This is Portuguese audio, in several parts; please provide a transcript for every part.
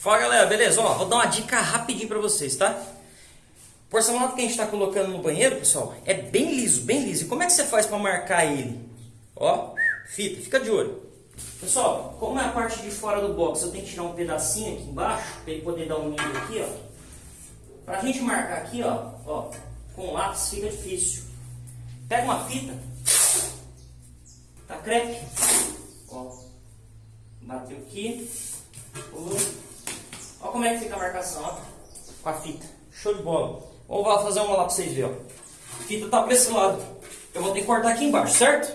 Fala galera, beleza? Ó, vou dar uma dica rapidinho pra vocês, tá? O porcelanato que a gente está colocando no banheiro, pessoal, é bem liso, bem liso. E como é que você faz para marcar ele? Ó, fita, fica de olho. Pessoal, como é a parte de fora do box, eu tenho que tirar um pedacinho aqui embaixo, para ele poder dar um nível aqui, ó. Pra gente marcar aqui, ó, ó, com lápis fica difícil. Pega uma fita, tá crepe, ó, bateu aqui, ó como é que fica a marcação, ó, com a fita, show de bola. Vamos fazer uma lá pra vocês verem. A fita tá pra esse lado, eu vou ter que cortar aqui embaixo, certo?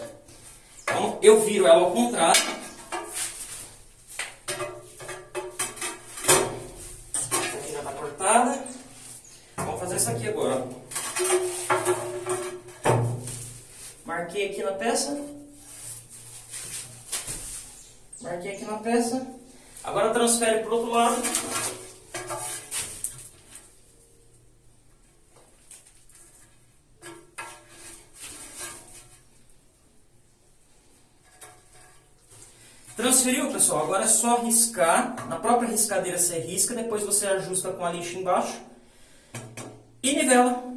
Então eu viro ela ao contrário. Aqui já tá cortada. Vamos fazer isso aqui agora. Marquei aqui na peça. Marquei aqui na peça. Agora transfere para o outro lado. Transferiu, pessoal? Agora é só riscar. Na própria riscadeira você risca, depois você ajusta com a lixa embaixo e nivela.